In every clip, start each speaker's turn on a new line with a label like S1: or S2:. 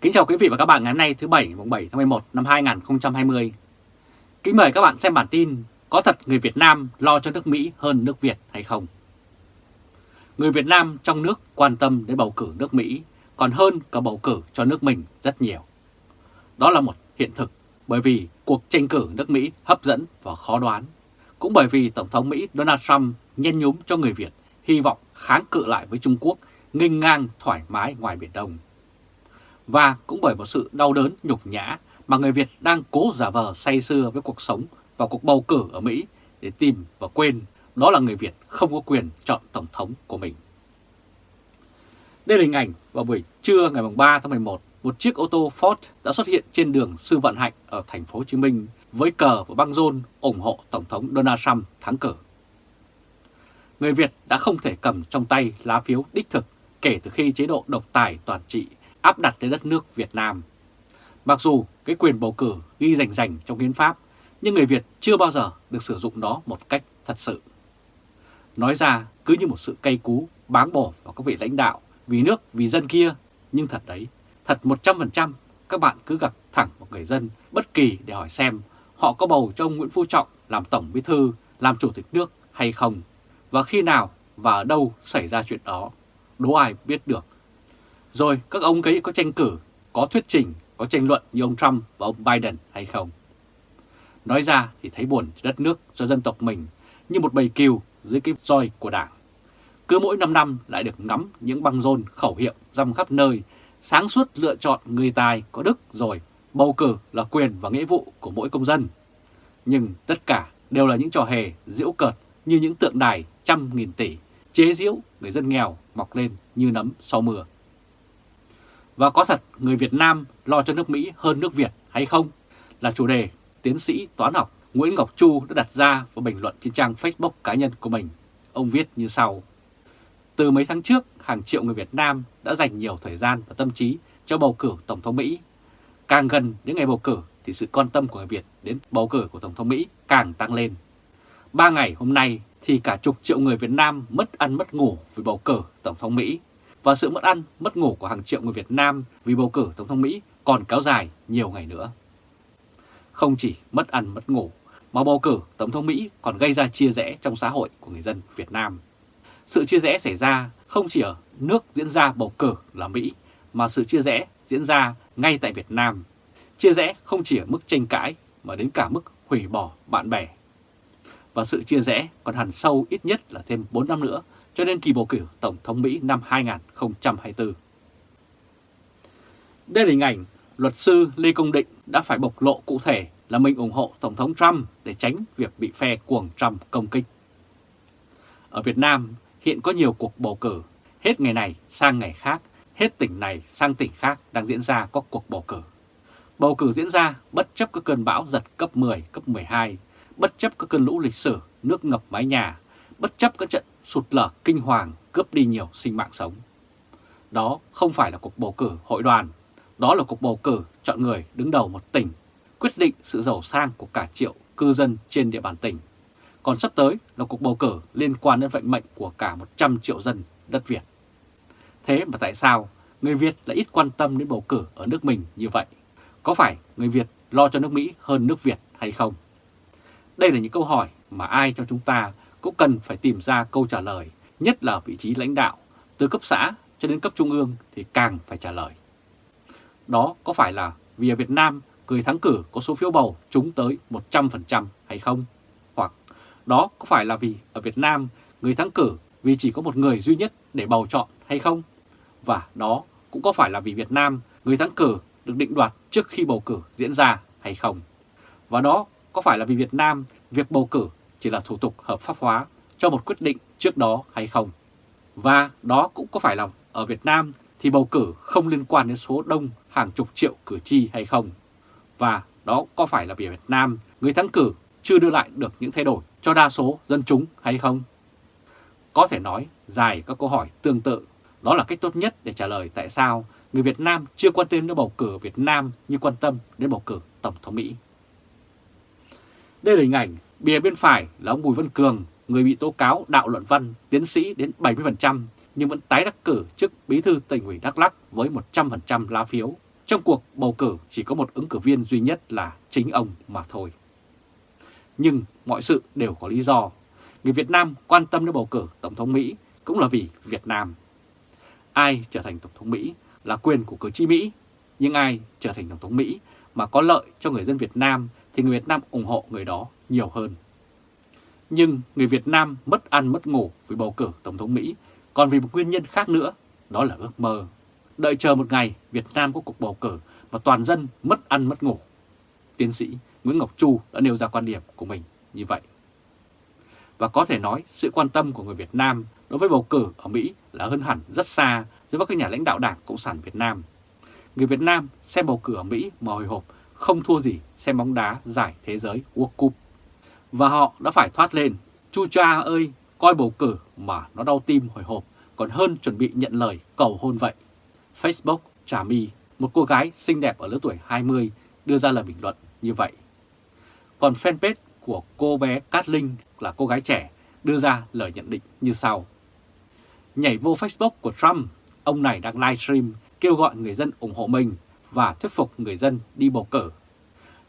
S1: Kính chào quý vị và các bạn ngày hôm nay, thứ Bảy, mùng 7 tháng 11 năm 2020. Kính mời các bạn xem bản tin, Có thật người Việt Nam lo cho nước Mỹ hơn nước Việt hay không? Người Việt Nam trong nước quan tâm đến bầu cử nước Mỹ, còn hơn cả bầu cử cho nước mình rất nhiều. Đó là một hiện thực, bởi vì cuộc tranh cử nước Mỹ hấp dẫn và khó đoán. Cũng bởi vì Tổng thống Mỹ Donald Trump nhen nhúm cho người Việt, hy vọng kháng cự lại với Trung Quốc, nghênh ngang thoải mái ngoài Biển Đông. Và cũng bởi một sự đau đớn nhục nhã mà người Việt đang cố giả vờ say sưa với cuộc sống và cuộc bầu cử ở Mỹ để tìm và quên đó là người Việt không có quyền chọn Tổng thống của mình. Đây là hình ảnh vào buổi trưa ngày 3 tháng 11, một chiếc ô tô Ford đã xuất hiện trên đường Sư vạn Hạnh ở thành phố Hồ Chí Minh với cờ và băng rôn ủng hộ Tổng thống Donald Trump thắng cử. Người Việt đã không thể cầm trong tay lá phiếu đích thực kể từ khi chế độ độc tài toàn trị áp đặt lên đất nước Việt Nam. Mặc dù cái quyền bầu cử ghi rành rành trong hiến pháp, nhưng người Việt chưa bao giờ được sử dụng nó một cách thật sự. Nói ra cứ như một sự cay cú báng bổ vào các vị lãnh đạo vì nước, vì dân kia, nhưng thật đấy, thật 100% các bạn cứ gặp thẳng một người dân bất kỳ để hỏi xem họ có bầu cho ông Nguyễn Phú Trọng làm Tổng Bí Thư, làm Chủ tịch nước hay không, và khi nào và ở đâu xảy ra chuyện đó, đố ai biết được. Rồi các ông ấy có tranh cử, có thuyết trình, có tranh luận như ông Trump và ông Biden hay không. Nói ra thì thấy buồn cho đất nước, cho dân tộc mình như một bầy kiều dưới cái roi của đảng. Cứ mỗi 5 năm lại được ngắm những băng rôn khẩu hiệu răm khắp nơi, sáng suốt lựa chọn người tài có đức rồi, bầu cử là quyền và nghĩa vụ của mỗi công dân. Nhưng tất cả đều là những trò hề diễu cợt như những tượng đài trăm nghìn tỷ, chế diễu người dân nghèo mọc lên như nấm sau mưa. Và có thật người Việt Nam lo cho nước Mỹ hơn nước Việt hay không? Là chủ đề tiến sĩ toán học Nguyễn Ngọc Chu đã đặt ra và bình luận trên trang Facebook cá nhân của mình. Ông viết như sau. Từ mấy tháng trước, hàng triệu người Việt Nam đã dành nhiều thời gian và tâm trí cho bầu cử Tổng thống Mỹ. Càng gần đến ngày bầu cử thì sự quan tâm của người Việt đến bầu cử của Tổng thống Mỹ càng tăng lên. Ba ngày hôm nay thì cả chục triệu người Việt Nam mất ăn mất ngủ vì bầu cử Tổng thống Mỹ. Và sự mất ăn, mất ngủ của hàng triệu người Việt Nam vì bầu cử Tổng thống Mỹ còn kéo dài nhiều ngày nữa. Không chỉ mất ăn mất ngủ, mà bầu cử Tổng thống Mỹ còn gây ra chia rẽ trong xã hội của người dân Việt Nam. Sự chia rẽ xảy ra không chỉ ở nước diễn ra bầu cử là Mỹ, mà sự chia rẽ diễn ra ngay tại Việt Nam. Chia rẽ không chỉ ở mức tranh cãi mà đến cả mức hủy bỏ bạn bè. Và sự chia rẽ còn hẳn sâu ít nhất là thêm 4 năm nữa cho đến kỳ bầu cử Tổng thống Mỹ năm 2024. Đây là hình ảnh luật sư Lê Công Định đã phải bộc lộ cụ thể là mình ủng hộ Tổng thống Trump để tránh việc bị phe cuồng Trump công kích. Ở Việt Nam hiện có nhiều cuộc bầu cử, hết ngày này sang ngày khác, hết tỉnh này sang tỉnh khác đang diễn ra có cuộc bầu cử. Bầu cử diễn ra bất chấp các cơn bão giật cấp 10, cấp 12, bất chấp các cơn lũ lịch sử, nước ngập mái nhà, bất chấp các trận sụt lở kinh hoàng cướp đi nhiều sinh mạng sống. Đó không phải là cuộc bầu cử hội đoàn, đó là cuộc bầu cử chọn người đứng đầu một tỉnh, quyết định sự giàu sang của cả triệu cư dân trên địa bàn tỉnh. Còn sắp tới là cuộc bầu cử liên quan đến vận mệnh của cả 100 triệu dân đất Việt. Thế mà tại sao người Việt lại ít quan tâm đến bầu cử ở nước mình như vậy? Có phải người Việt lo cho nước Mỹ hơn nước Việt hay không? Đây là những câu hỏi mà ai trong chúng ta cũng cần phải tìm ra câu trả lời, nhất là vị trí lãnh đạo, từ cấp xã cho đến cấp trung ương thì càng phải trả lời. Đó có phải là vì ở Việt Nam người thắng cử có số phiếu bầu trúng tới 100% hay không? Hoặc đó có phải là vì ở Việt Nam người thắng cử vì chỉ có một người duy nhất để bầu chọn hay không? Và đó cũng có phải là vì Việt Nam người thắng cử được định đoạt trước khi bầu cử diễn ra hay không? Và đó có phải là vì Việt Nam việc bầu cử chỉ là thủ tục hợp pháp hóa cho một quyết định trước đó hay không? Và đó cũng có phải là ở Việt Nam thì bầu cử không liên quan đến số đông hàng chục triệu cử tri hay không? Và đó có phải là vì Việt Nam người thắng cử chưa đưa lại được những thay đổi cho đa số dân chúng hay không? Có thể nói dài các câu hỏi tương tự, đó là cách tốt nhất để trả lời tại sao người Việt Nam chưa quan tâm đến bầu cử Việt Nam như quan tâm đến bầu cử Tổng thống Mỹ. Đây là hình ảnh bìa bên phải là ông Bùi Văn Cường, người bị tố cáo đạo luận văn, tiến sĩ đến 70% nhưng vẫn tái đắc cử chức bí thư tỉnh ủy Đắk Lắk với 100% lá phiếu Trong cuộc bầu cử chỉ có một ứng cử viên duy nhất là chính ông mà thôi. Nhưng mọi sự đều có lý do. Người Việt Nam quan tâm đến bầu cử Tổng thống Mỹ cũng là vì Việt Nam. Ai trở thành Tổng thống Mỹ là quyền của cử tri Mỹ, nhưng ai trở thành Tổng thống Mỹ mà có lợi cho người dân Việt Nam thì người Việt Nam ủng hộ người đó nhiều hơn. Nhưng người Việt Nam mất ăn mất ngủ vì bầu cử Tổng thống Mỹ, còn vì một nguyên nhân khác nữa, đó là ước mơ. Đợi chờ một ngày Việt Nam có cuộc bầu cử mà toàn dân mất ăn mất ngủ. Tiến sĩ Nguyễn Ngọc Chu đã nêu ra quan điểm của mình như vậy. Và có thể nói sự quan tâm của người Việt Nam đối với bầu cử ở Mỹ là hơn hẳn rất xa so với các nhà lãnh đạo Đảng Cộng sản Việt Nam. Người Việt Nam xem bầu cử ở Mỹ mà hồi hộp không thua gì xem bóng đá giải thế giới World Cup. Và họ đã phải thoát lên, chu cha ơi, coi bầu cử mà nó đau tim hồi hộp còn hơn chuẩn bị nhận lời cầu hôn vậy. Facebook Trà My, một cô gái xinh đẹp ở lứa tuổi 20 đưa ra lời bình luận như vậy. Còn fanpage của cô bé Cát Linh là cô gái trẻ đưa ra lời nhận định như sau. Nhảy vô Facebook của Trump, ông này đang livestream kêu gọi người dân ủng hộ mình và thuyết phục người dân đi bầu cử.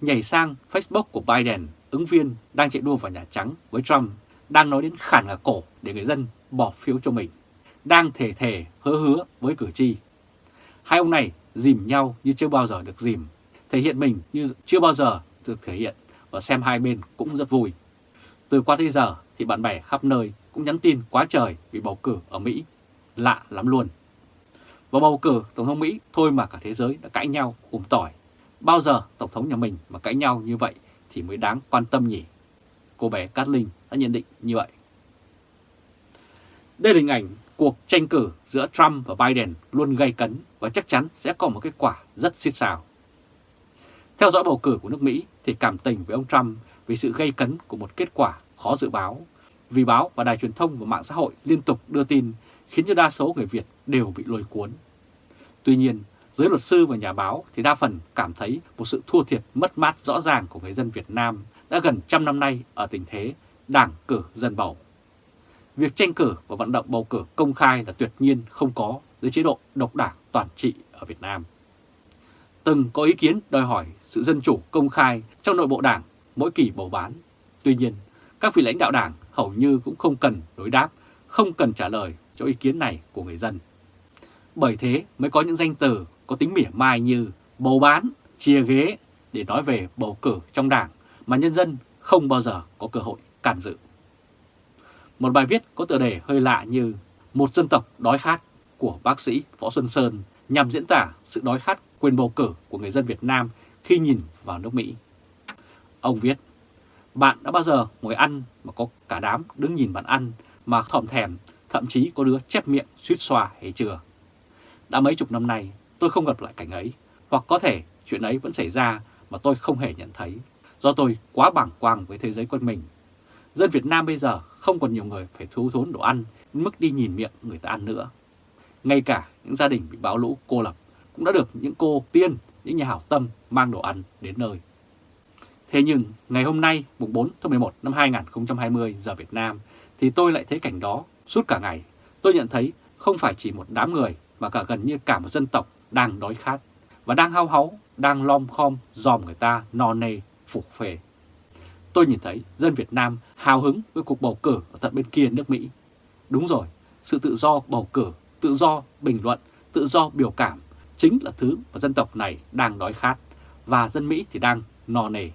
S1: Nhảy sang Facebook của Biden, ứng viên đang chạy đua vào Nhà Trắng với Trump, đang nói đến khản ngả cổ để người dân bỏ phiếu cho mình, đang thề thề hứa hứa với cử tri. Hai ông này dìm nhau như chưa bao giờ được dìm, thể hiện mình như chưa bao giờ được thể hiện và xem hai bên cũng rất vui. Từ qua tới giờ thì bạn bè khắp nơi cũng nhắn tin quá trời vì bầu cử ở Mỹ. Lạ lắm luôn. Và bầu cử Tổng thống Mỹ thôi mà cả thế giới đã cãi nhau ủng tỏi. Bao giờ Tổng thống nhà mình mà cãi nhau như vậy thì mới đáng quan tâm nhỉ? Cô bé Cát Linh đã nhận định như vậy. Đây là hình ảnh cuộc tranh cử giữa Trump và Biden luôn gây cấn và chắc chắn sẽ có một kết quả rất xít xào. Theo dõi bầu cử của nước Mỹ thì cảm tình với ông Trump vì sự gây cấn của một kết quả khó dự báo. Vì báo và đài truyền thông và mạng xã hội liên tục đưa tin khiến cho đa số người Việt đều bị lôi cuốn. Tuy nhiên, giới luật sư và nhà báo thì đa phần cảm thấy một sự thua thiệt mất mát rõ ràng của người dân Việt Nam đã gần trăm năm nay ở tình thế đảng cử dân bầu. Việc tranh cử và vận động bầu cử công khai là tuyệt nhiên không có dưới chế độ độc đảng toàn trị ở Việt Nam. Từng có ý kiến đòi hỏi sự dân chủ công khai trong nội bộ đảng mỗi kỳ bầu bán. Tuy nhiên, các vị lãnh đạo đảng hầu như cũng không cần đối đáp, không cần trả lời cho ý kiến này của người dân. Bởi thế mới có những danh từ có tính mỉa mai như bầu bán, chia ghế để nói về bầu cử trong đảng mà nhân dân không bao giờ có cơ hội can dự. Một bài viết có tựa đề hơi lạ như Một dân tộc đói khát của bác sĩ Võ Xuân Sơn nhằm diễn tả sự đói khát quyền bầu cử của người dân Việt Nam khi nhìn vào nước Mỹ. Ông viết, bạn đã bao giờ ngồi ăn mà có cả đám đứng nhìn bạn ăn mà thòm thèm, thậm chí có đứa chép miệng suýt xoa hay chưa? Đã mấy chục năm nay tôi không gặp lại cảnh ấy, hoặc có thể chuyện ấy vẫn xảy ra mà tôi không hề nhận thấy, do tôi quá bảng quang với thế giới quanh mình. Dân Việt Nam bây giờ không còn nhiều người phải thú thốn đồ ăn, mức đi nhìn miệng người ta ăn nữa. Ngay cả những gia đình bị bão lũ cô lập cũng đã được những cô tiên, những nhà hảo tâm mang đồ ăn đến nơi. Thế nhưng ngày hôm nay, mùng 4 tháng 11 năm 2020 giờ Việt Nam, thì tôi lại thấy cảnh đó suốt cả ngày. Tôi nhận thấy không phải chỉ một đám người mà cả gần như cả một dân tộc đang đói khát và đang hao háu, đang lom khom dòm người ta no nê, phục phề. Tôi nhìn thấy dân Việt Nam hào hứng với cuộc bầu cử ở tận bên kia nước Mỹ. Đúng rồi, sự tự do bầu cử, tự do bình luận, tự do biểu cảm chính là thứ mà dân tộc này đang đói khát và dân Mỹ thì đang no nề.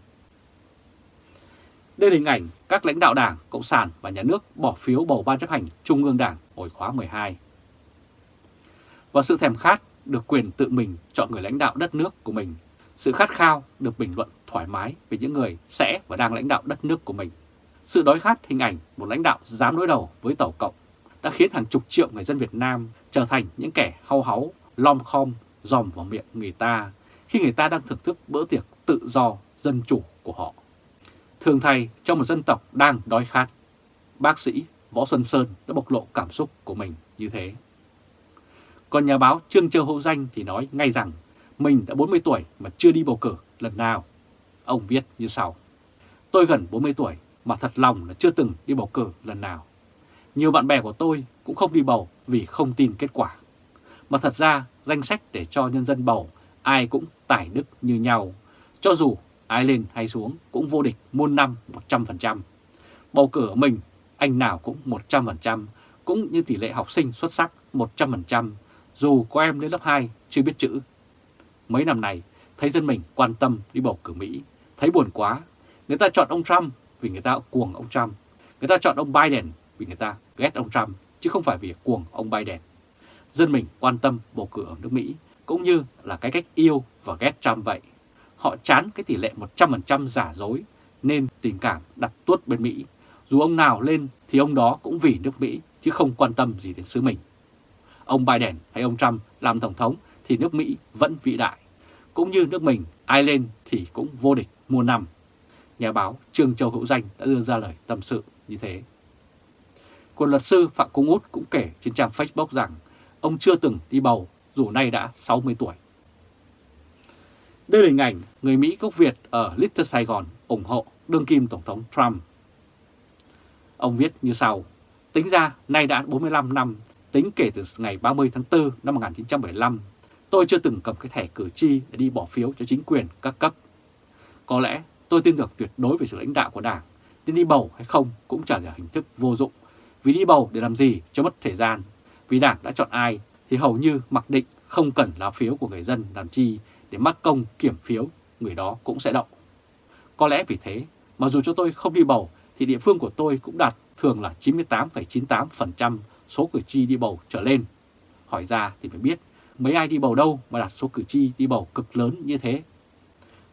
S1: Đây là hình ảnh các lãnh đạo Đảng, Cộng sản và Nhà nước bỏ phiếu bầu Ban chấp hành Trung ương Đảng hồi khóa 12. Và sự thèm khát được quyền tự mình chọn người lãnh đạo đất nước của mình, sự khát khao được bình luận thoải mái về những người sẽ và đang lãnh đạo đất nước của mình. Sự đói khát hình ảnh một lãnh đạo dám đối đầu với Tàu Cộng đã khiến hàng chục triệu người dân Việt Nam trở thành những kẻ hau háu, lom khom, dòm vào miệng người ta khi người ta đang thưởng thức bữa tiệc tự do, dân chủ của họ. Thường thay cho một dân tộc đang đói khát, bác sĩ Võ Xuân Sơn đã bộc lộ cảm xúc của mình như thế. Còn nhà báo Trương Châu Hữu Danh thì nói ngay rằng mình đã 40 tuổi mà chưa đi bầu cử lần nào. Ông viết như sau. Tôi gần 40 tuổi mà thật lòng là chưa từng đi bầu cử lần nào. Nhiều bạn bè của tôi cũng không đi bầu vì không tin kết quả. Mà thật ra danh sách để cho nhân dân bầu ai cũng tài đức như nhau, cho dù ai lên hay xuống cũng vô địch muôn năm 100%. Bầu cử ở mình, anh nào cũng 100%, cũng như tỷ lệ học sinh xuất sắc 100%, dù có em lên lớp 2 chưa biết chữ. Mấy năm này, thấy dân mình quan tâm đi bầu cử Mỹ, thấy buồn quá. Người ta chọn ông Trump vì người ta cuồng ông Trump. Người ta chọn ông Biden vì người ta ghét ông Trump, chứ không phải vì cuồng ông Biden. Dân mình quan tâm bầu cử ở nước Mỹ, cũng như là cái cách yêu và ghét Trump vậy. Họ chán cái tỷ lệ 100% giả dối, nên tình cảm đặt tuốt bên Mỹ. Dù ông nào lên thì ông đó cũng vì nước Mỹ, chứ không quan tâm gì đến xứ mình. Ông Biden hay ông Trump làm Tổng thống thì nước Mỹ vẫn vĩ đại. Cũng như nước mình, ai lên thì cũng vô địch muôn năm. Nhà báo Trương Châu Hữu Danh đã đưa ra lời tâm sự như thế. Còn luật sư Phạm Công Út cũng kể trên trang Facebook rằng ông chưa từng đi bầu dù nay đã 60 tuổi. Đây là hình ảnh người Mỹ gốc Việt ở Little Sài Gòn ủng hộ đương kim Tổng thống Trump. Ông viết như sau, tính ra nay đã 45 năm, tính kể từ ngày 30 tháng 4 năm 1975, tôi chưa từng cầm cái thẻ cử tri để đi bỏ phiếu cho chính quyền các cấp. Có lẽ tôi tin tưởng tuyệt đối về sự lãnh đạo của Đảng, nên đi bầu hay không cũng chẳng là hình thức vô dụng, vì đi bầu để làm gì cho mất thời gian, vì Đảng đã chọn ai thì hầu như mặc định không cần lá phiếu của người dân làm chi để mắc công kiểm phiếu, người đó cũng sẽ đậu. Có lẽ vì thế mà dù cho tôi không đi bầu thì địa phương của tôi cũng đạt thường là 98,98% số cử tri đi bầu trở lên. Hỏi ra thì phải biết mấy ai đi bầu đâu mà đạt số cử tri đi bầu cực lớn như thế.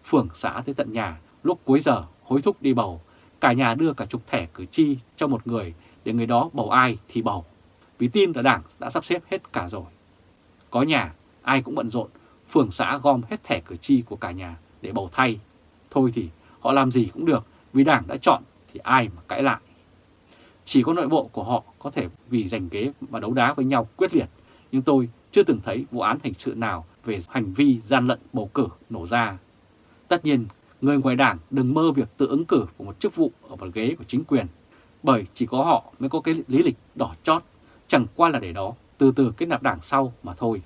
S1: Phường xã tới tận nhà lúc cuối giờ hối thúc đi bầu, cả nhà đưa cả chục thẻ cử tri cho một người để người đó bầu ai thì bầu. Vì tin là đảng đã sắp xếp hết cả rồi. Có nhà, ai cũng bận rộn, phường xã gom hết thẻ cử tri của cả nhà để bầu thay. Thôi thì họ làm gì cũng được, vì đảng đã chọn thì ai mà cãi lại. Chỉ có nội bộ của họ có thể vì giành ghế mà đấu đá với nhau quyết liệt, nhưng tôi chưa từng thấy vụ án hình sự nào về hành vi gian lận bầu cử nổ ra. Tất nhiên, người ngoài đảng đừng mơ việc tự ứng cử của một chức vụ ở một ghế của chính quyền, bởi chỉ có họ mới có cái lý lịch đỏ chót, chẳng qua là để đó từ từ kết nạp đảng sau mà thôi.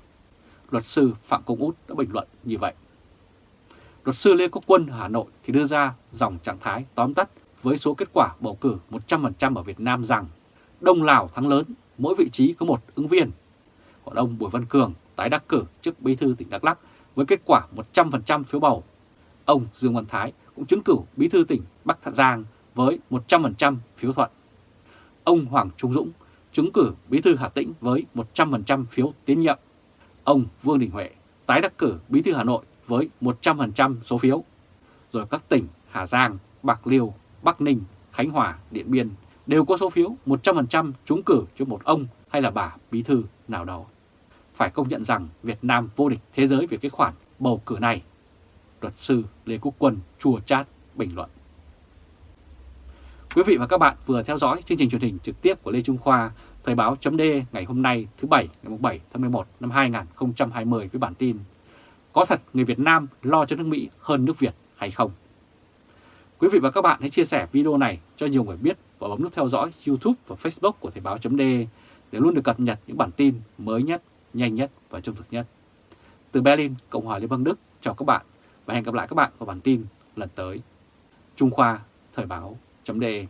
S1: Luật sư Phạm Công Út đã bình luận như vậy. Luật sư Lê Quốc Quân ở Hà Nội thì đưa ra dòng trạng thái tóm tắt với số kết quả bầu cử 100% ở Việt Nam rằng Đông Lào thắng lớn, mỗi vị trí có một ứng viên. Còn ông Bùi Văn Cường tái đắc cử chức bí thư tỉnh Đắk Lắk với kết quả 100% phiếu bầu. Ông Dương Văn Thái cũng chứng cử bí thư tỉnh Bắc Giang với 100% phiếu thuận. Ông Hoàng Trung Dũng chứng cử bí thư Hà Tĩnh với 100% phiếu tín nhiệm. Ông Vương Đình Huệ tái đắc cử bí thư Hà Nội với 100% số phiếu. Rồi các tỉnh Hà Giang, Bạc Liêu, Bắc Ninh, Khánh Hòa, Điện Biên đều có số phiếu 100% trúng cử cho một ông hay là bà bí thư nào đó. Phải công nhận rằng Việt Nam vô địch thế giới về cái khoản bầu cử này. Luật sư Lê Quốc Quân chùa chát bình luận. Quý vị và các bạn vừa theo dõi chương trình truyền hình trực tiếp của Lê Trung Khoa, Thời báo chấm ngày hôm nay thứ Bảy ngày 7 tháng 11 năm 2020 với bản tin Có thật người Việt Nam lo cho nước Mỹ hơn nước Việt hay không? Quý vị và các bạn hãy chia sẻ video này cho nhiều người biết và bấm nút theo dõi YouTube và Facebook của Thời báo .de để luôn được cập nhật những bản tin mới nhất, nhanh nhất và trung thực nhất. Từ Berlin, Cộng hòa Liên bang Đức, chào các bạn và hẹn gặp lại các bạn vào bản tin lần tới. Trung Khoa, Thời Báo .de.